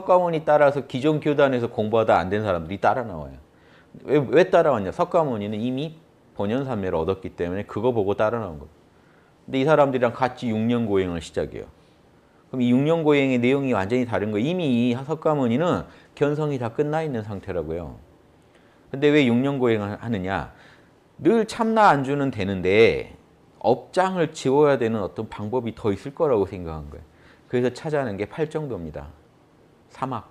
석가모니 따라서 기존 교단에서 공부하다 안 된 사람들이 따라 나와요. 왜, 왜 따라왔냐? 석가모니는 이미 본연산매를 얻었기 때문에 그거 보고 따라 나온 거예요. 근데 이 사람들이랑 같이 6년 고행을 시작해요. 그럼 이 6년 고행의 내용이 완전히 다른 거예요. 이미 이 석가모니는 견성이 다 끝나 있는 상태라고요. 근데 왜 6년 고행을 하느냐? 늘 참나 안주는 되는데 업장을 지워야 되는 어떤 방법이 더 있을 거라고 생각한 거예요. 그래서 찾아낸 게 팔정도입니다. 사막.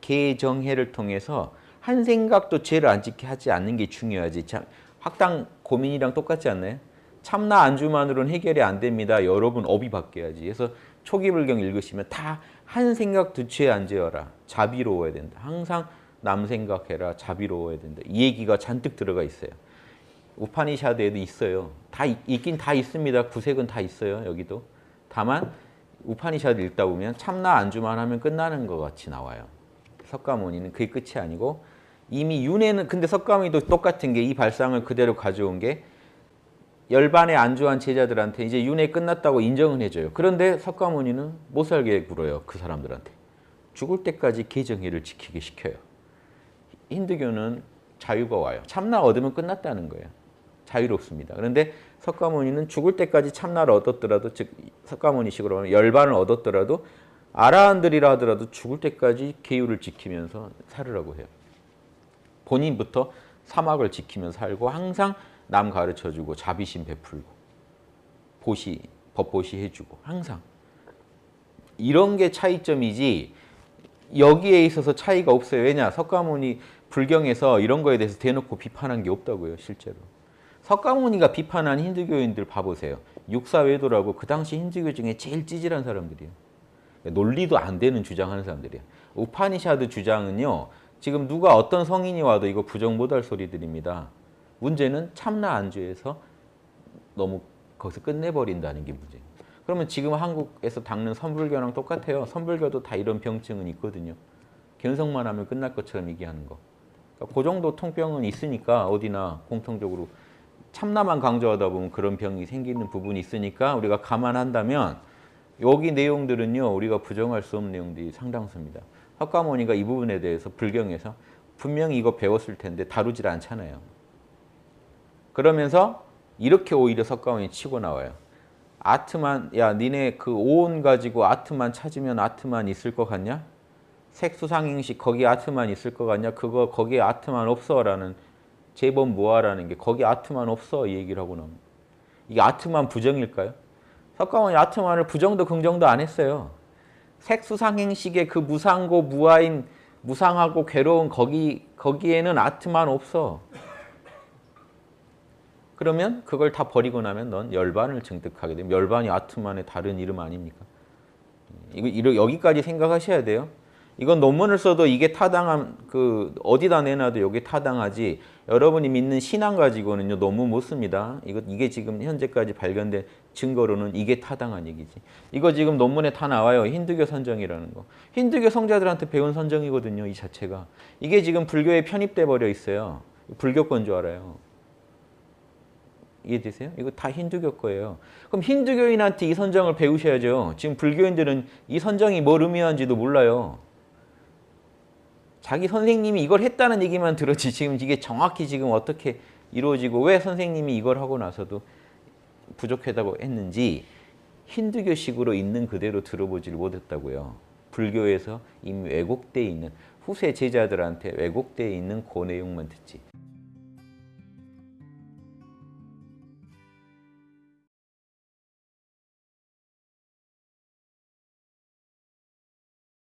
개정해를 통해서 한 생각도 죄를 안 짓게 하지 않는 게 중요하지. 참, 학당 고민이랑 똑같지 않나요? 참나 안주만으로는 해결이 안 됩니다. 여러분 업이 바뀌어야지. 그래서 초기 불경 읽으시면 다 한 생각도 죄안 지어라. 자비로워야 된다. 항상 남 생각해라. 자비로워야 된다. 이 얘기가 잔뜩 들어가 있어요. 우파니샤드에도 있어요. 다 있- 있긴 다 있습니다. 구색은 다 있어요. 여기도. 다만 우파니샤드 읽다 보면 참나 안주만 하면 끝나는 것 같이 나와요. 석가모니는 그게 끝이 아니고 이미 윤회는 근데 석가모니도 똑같은 게 이 발상을 그대로 가져온 게 열반에 안주한 제자들한테 이제 윤회 끝났다고 인정은 해줘요. 그런데 석가모니는 못 살게 굴어요. 그 사람들한테. 죽을 때까지 개정회를 지키게 시켜요. 힌두교는 자유가 와요. 참나 얻으면 끝났다는 거예요. 자유롭습니다. 그런데 석가모니는 죽을 때까지 참나를 얻었더라도 즉 석가모니식으로 하면 열반을 얻었더라도 아라한들이라 하더라도 죽을 때까지 계율을 지키면서 살으라고 해요. 본인부터 사막을 지키면서 살고 항상 남 가르쳐주고 자비심 베풀고 보시 법보시 해주고 항상 이런 게 차이점이지 여기에 있어서 차이가 없어요. 왜냐 석가모니 불경에서 이런 거에 대해서 대놓고 비판한 게 없다고요. 실제로. 석가모니가 비판한 힌두교인들 봐보세요. 육사외도라고 그 당시 힌두교 중에 제일 찌질한 사람들이에요. 논리도 안 되는 주장하는 사람들이에요. 우파니샤드 주장은요. 지금 누가 어떤 성인이 와도 이거 부정 못할 소리들입니다. 문제는 참나 안주에서 너무 거기서 끝내버린다는 게 문제예요. 그러면 지금 한국에서 닦는 선불교랑 똑같아요. 선불교도 다 이런 병증은 있거든요. 견성만 하면 끝날 것처럼 얘기하는 거. 그러니까 그 정도 통병은 있으니까 어디나 공통적으로 참나만 강조하다 보면 그런 병이 생기는 부분이 있으니까 우리가 감안한다면 여기 내용들은요 우리가 부정할 수 없는 내용들이 상당수입니다. 학과모니가 이 부분에 대해서 불경에서 분명히 이거 배웠을 텐데 다루질 않잖아요. 그러면서 이렇게 오히려 석가모니 치고 나와요. 아트만 야 니네 그 오온 가지고 아트만 찾으면 아트만 있을 것 같냐? 색수상행식 거기 아트만 있을 것 같냐? 그거 거기에 아트만 없어라는 제법 무아라는 게 거기 아트만 없어 이 얘기를 하고 나옵니다. 이게 아트만 부정일까요? 석가모니 아트만을 부정도 긍정도 안 했어요. 색수상행식의 그 무상고 무아인 무상하고 괴로운 거기 거기에는 아트만 없어. 그러면 그걸 다 버리고 나면 넌 열반을 증득하게 되면 열반이 아트만의 다른 이름 아닙니까? 이거 여기까지 생각하셔야 돼요. 이건 논문을 써도 이게 타당한 그 어디다 내놔도 여기 타당하지. 여러분이 믿는 신앙 가지고는요 논문 못 씁니다. 이거 이게 지금 현재까지 발견된 증거로는 이게 타당한 얘기지. 이거 지금 논문에 다 나와요. 힌두교 선정이라는 거. 힌두교 성자들한테 배운 선정이거든요. 이 자체가. 이게 지금 불교에 편입돼 버려 있어요. 불교권 줄 알아요. 이해되세요? 이거 다 힌두교 거예요. 그럼 힌두교인한테 이 선정을 배우셔야죠. 지금 불교인들은 이 선정이 뭘 의미하는지도 몰라요. 자기 선생님이 이걸 했다는 얘기만 들었지 지금 이게 정확히 지금 어떻게 이루어지고 왜 선생님이 이걸 하고 나서도 부족하다고 했는지 힌두교식으로 있는 그대로 들어보지를 못했다고요. 불교에서 이미 왜곡돼 있는 후세 제자들한테 왜곡돼 있는 그 내용만 듣지.